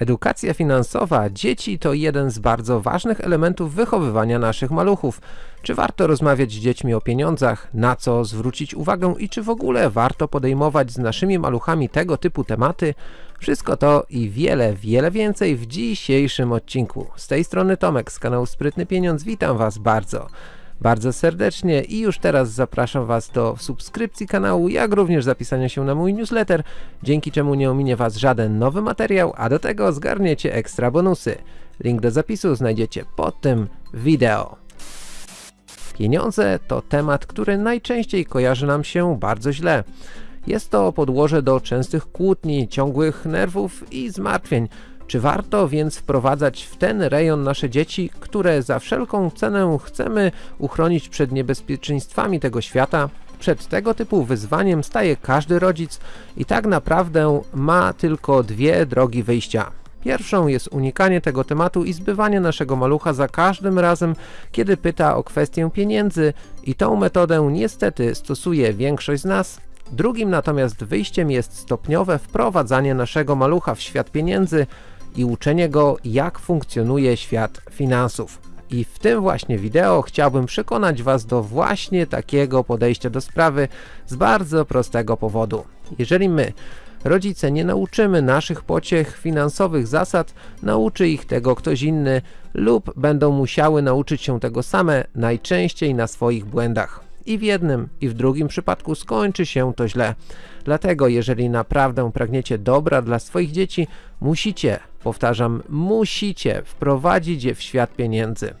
Edukacja finansowa dzieci to jeden z bardzo ważnych elementów wychowywania naszych maluchów. Czy warto rozmawiać z dziećmi o pieniądzach, na co zwrócić uwagę i czy w ogóle warto podejmować z naszymi maluchami tego typu tematy? Wszystko to i wiele, wiele więcej w dzisiejszym odcinku. Z tej strony Tomek z kanału Sprytny Pieniądz, witam Was bardzo bardzo serdecznie i już teraz zapraszam Was do subskrypcji kanału, jak również zapisania się na mój newsletter, dzięki czemu nie ominie Was żaden nowy materiał, a do tego zgarniecie ekstra bonusy. Link do zapisu znajdziecie pod tym wideo. Pieniądze to temat, który najczęściej kojarzy nam się bardzo źle. Jest to podłoże do częstych kłótni, ciągłych nerwów i zmartwień, czy warto więc wprowadzać w ten rejon nasze dzieci, które za wszelką cenę chcemy uchronić przed niebezpieczeństwami tego świata? Przed tego typu wyzwaniem staje każdy rodzic i tak naprawdę ma tylko dwie drogi wyjścia. Pierwszą jest unikanie tego tematu i zbywanie naszego malucha za każdym razem, kiedy pyta o kwestię pieniędzy i tą metodę niestety stosuje większość z nas. Drugim natomiast wyjściem jest stopniowe wprowadzanie naszego malucha w świat pieniędzy, i uczenie go jak funkcjonuje świat finansów. I w tym właśnie wideo chciałbym przekonać Was do właśnie takiego podejścia do sprawy z bardzo prostego powodu. Jeżeli my, rodzice, nie nauczymy naszych pociech finansowych zasad, nauczy ich tego ktoś inny lub będą musiały nauczyć się tego same, najczęściej na swoich błędach. I w jednym i w drugim przypadku skończy się to źle. Dlatego jeżeli naprawdę pragniecie dobra dla swoich dzieci, musicie, powtarzam, musicie wprowadzić je w świat pieniędzy.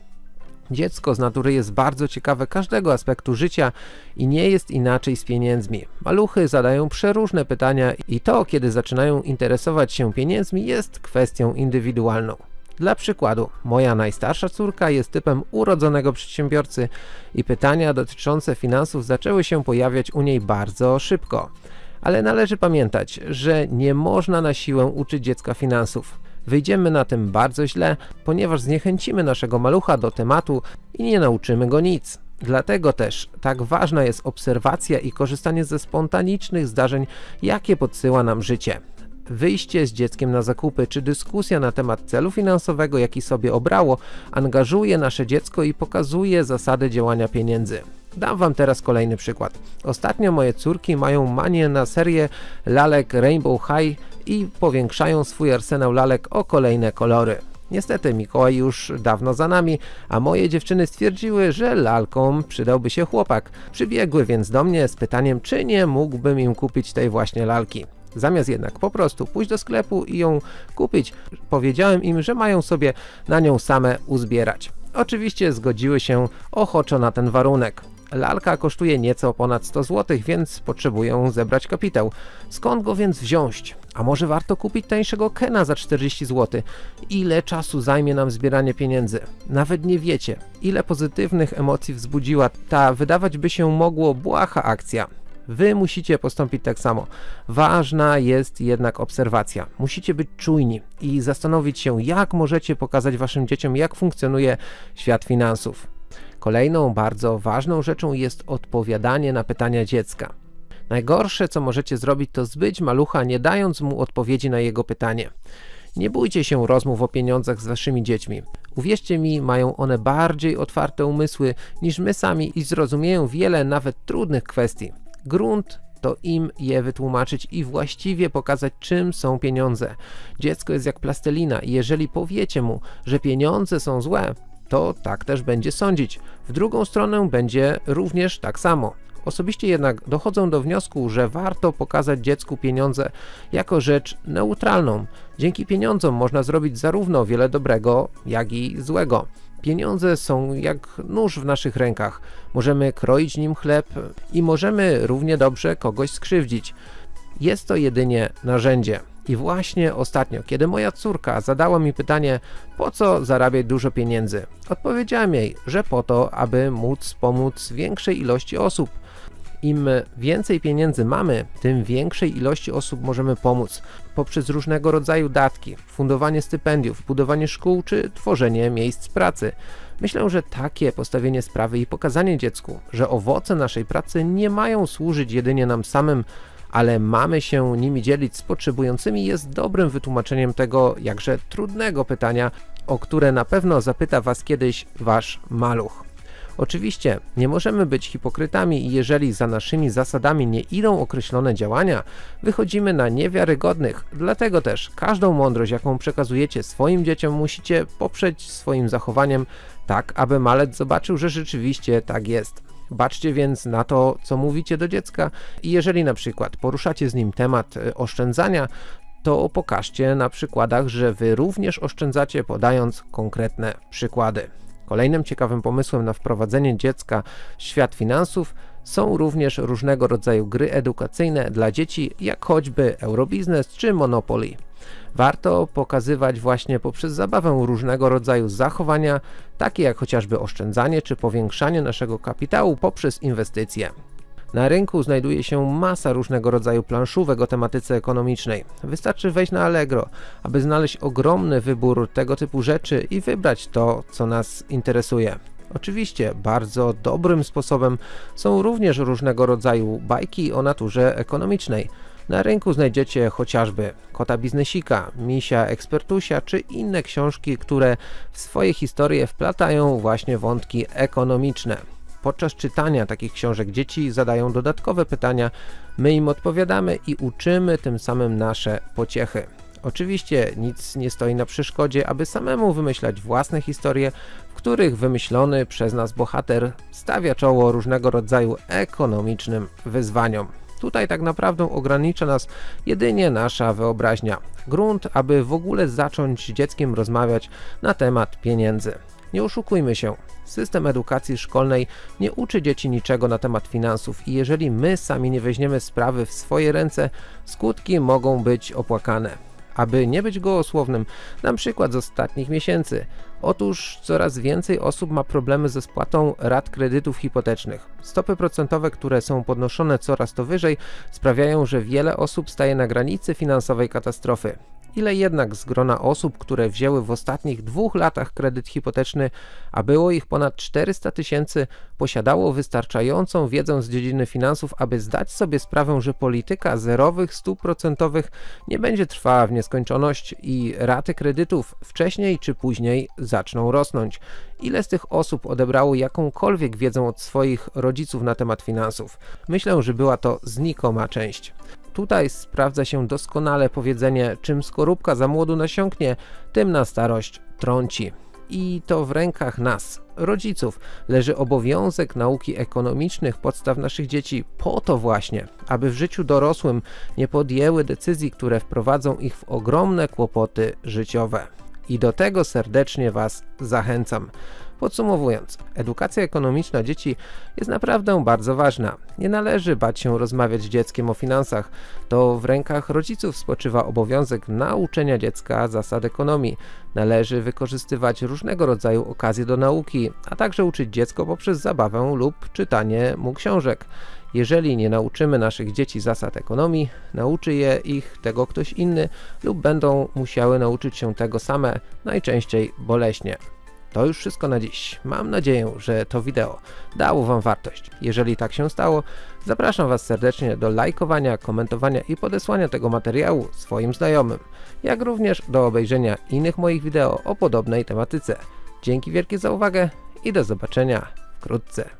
Dziecko z natury jest bardzo ciekawe każdego aspektu życia i nie jest inaczej z pieniędzmi. Maluchy zadają przeróżne pytania i to, kiedy zaczynają interesować się pieniędzmi jest kwestią indywidualną. Dla przykładu, moja najstarsza córka jest typem urodzonego przedsiębiorcy i pytania dotyczące finansów zaczęły się pojawiać u niej bardzo szybko. Ale należy pamiętać, że nie można na siłę uczyć dziecka finansów. Wyjdziemy na tym bardzo źle, ponieważ zniechęcimy naszego malucha do tematu i nie nauczymy go nic. Dlatego też tak ważna jest obserwacja i korzystanie ze spontanicznych zdarzeń, jakie podsyła nam życie wyjście z dzieckiem na zakupy, czy dyskusja na temat celu finansowego, jaki sobie obrało, angażuje nasze dziecko i pokazuje zasady działania pieniędzy. Dam wam teraz kolejny przykład. Ostatnio moje córki mają manię na serię lalek Rainbow High i powiększają swój arsenał lalek o kolejne kolory. Niestety Mikołaj już dawno za nami, a moje dziewczyny stwierdziły, że lalkom przydałby się chłopak. Przybiegły więc do mnie z pytaniem, czy nie mógłbym im kupić tej właśnie lalki. Zamiast jednak po prostu pójść do sklepu i ją kupić, powiedziałem im, że mają sobie na nią same uzbierać. Oczywiście zgodziły się ochoczo na ten warunek. Lalka kosztuje nieco ponad 100 zł, więc potrzebują zebrać kapitał. Skąd go więc wziąć? A może warto kupić tańszego Kena za 40 zł? Ile czasu zajmie nam zbieranie pieniędzy? Nawet nie wiecie, ile pozytywnych emocji wzbudziła ta wydawać by się mogło błaha akcja. Wy musicie postąpić tak samo. Ważna jest jednak obserwacja. Musicie być czujni i zastanowić się, jak możecie pokazać waszym dzieciom, jak funkcjonuje świat finansów. Kolejną bardzo ważną rzeczą jest odpowiadanie na pytania dziecka. Najgorsze, co możecie zrobić, to zbyć malucha, nie dając mu odpowiedzi na jego pytanie. Nie bójcie się rozmów o pieniądzach z waszymi dziećmi. Uwierzcie mi, mają one bardziej otwarte umysły niż my sami i zrozumieją wiele nawet trudnych kwestii. Grunt to im je wytłumaczyć i właściwie pokazać czym są pieniądze. Dziecko jest jak plastelina i jeżeli powiecie mu, że pieniądze są złe, to tak też będzie sądzić. W drugą stronę będzie również tak samo. Osobiście jednak dochodzą do wniosku, że warto pokazać dziecku pieniądze jako rzecz neutralną. Dzięki pieniądzom można zrobić zarówno wiele dobrego, jak i złego. Pieniądze są jak nóż w naszych rękach. Możemy kroić nim chleb i możemy równie dobrze kogoś skrzywdzić. Jest to jedynie narzędzie. I właśnie ostatnio, kiedy moja córka zadała mi pytanie, po co zarabiać dużo pieniędzy, odpowiedziałem jej, że po to, aby móc pomóc większej ilości osób. Im więcej pieniędzy mamy, tym większej ilości osób możemy pomóc poprzez różnego rodzaju datki, fundowanie stypendiów, budowanie szkół czy tworzenie miejsc pracy. Myślę, że takie postawienie sprawy i pokazanie dziecku, że owoce naszej pracy nie mają służyć jedynie nam samym, ale mamy się nimi dzielić z potrzebującymi jest dobrym wytłumaczeniem tego jakże trudnego pytania, o które na pewno zapyta Was kiedyś Wasz maluch. Oczywiście nie możemy być hipokrytami i jeżeli za naszymi zasadami nie idą określone działania, wychodzimy na niewiarygodnych, dlatego też każdą mądrość jaką przekazujecie swoim dzieciom musicie poprzeć swoim zachowaniem tak, aby malec zobaczył, że rzeczywiście tak jest. Baczcie więc na to, co mówicie do dziecka i jeżeli na przykład poruszacie z nim temat e, oszczędzania, to pokażcie na przykładach, że wy również oszczędzacie podając konkretne przykłady. Kolejnym ciekawym pomysłem na wprowadzenie dziecka w świat finansów są również różnego rodzaju gry edukacyjne dla dzieci, jak choćby Eurobiznes czy Monopoly. Warto pokazywać właśnie poprzez zabawę różnego rodzaju zachowania, takie jak chociażby oszczędzanie czy powiększanie naszego kapitału poprzez inwestycje. Na rynku znajduje się masa różnego rodzaju planszówek o tematyce ekonomicznej. Wystarczy wejść na Allegro, aby znaleźć ogromny wybór tego typu rzeczy i wybrać to, co nas interesuje. Oczywiście bardzo dobrym sposobem są również różnego rodzaju bajki o naturze ekonomicznej. Na rynku znajdziecie chociażby Kota Biznesika, Misia Ekspertusia czy inne książki, które w swoje historie wplatają właśnie wątki ekonomiczne. Podczas czytania takich książek dzieci zadają dodatkowe pytania, my im odpowiadamy i uczymy tym samym nasze pociechy. Oczywiście nic nie stoi na przeszkodzie, aby samemu wymyślać własne historie, w których wymyślony przez nas bohater stawia czoło różnego rodzaju ekonomicznym wyzwaniom. Tutaj tak naprawdę ogranicza nas jedynie nasza wyobraźnia. Grunt, aby w ogóle zacząć z dzieckiem rozmawiać na temat pieniędzy. Nie oszukujmy się, system edukacji szkolnej nie uczy dzieci niczego na temat finansów i jeżeli my sami nie weźmiemy sprawy w swoje ręce, skutki mogą być opłakane. Aby nie być gołosłownym, dam przykład z ostatnich miesięcy. Otóż coraz więcej osób ma problemy ze spłatą rat kredytów hipotecznych. Stopy procentowe, które są podnoszone coraz to wyżej, sprawiają, że wiele osób staje na granicy finansowej katastrofy. Ile jednak z grona osób, które wzięły w ostatnich dwóch latach kredyt hipoteczny, a było ich ponad 400 tysięcy, posiadało wystarczającą wiedzę z dziedziny finansów, aby zdać sobie sprawę, że polityka zerowych stóp procentowych nie będzie trwała w nieskończoność i raty kredytów wcześniej czy później zaczną rosnąć. Ile z tych osób odebrało jakąkolwiek wiedzę od swoich rodziców na temat finansów? Myślę, że była to znikoma część. Tutaj sprawdza się doskonale powiedzenie, czym skorupka za młodu nasiąknie, tym na starość trąci. I to w rękach nas, rodziców, leży obowiązek nauki ekonomicznych podstaw naszych dzieci po to właśnie, aby w życiu dorosłym nie podjęły decyzji, które wprowadzą ich w ogromne kłopoty życiowe. I do tego serdecznie Was zachęcam. Podsumowując, edukacja ekonomiczna dzieci jest naprawdę bardzo ważna. Nie należy bać się rozmawiać z dzieckiem o finansach. To w rękach rodziców spoczywa obowiązek nauczenia dziecka zasad ekonomii. Należy wykorzystywać różnego rodzaju okazje do nauki, a także uczyć dziecko poprzez zabawę lub czytanie mu książek. Jeżeli nie nauczymy naszych dzieci zasad ekonomii, nauczy je ich tego ktoś inny lub będą musiały nauczyć się tego same, najczęściej boleśnie. To już wszystko na dziś. Mam nadzieję, że to wideo dało Wam wartość. Jeżeli tak się stało, zapraszam Was serdecznie do lajkowania, komentowania i podesłania tego materiału swoim znajomym, jak również do obejrzenia innych moich wideo o podobnej tematyce. Dzięki wielkie za uwagę i do zobaczenia wkrótce.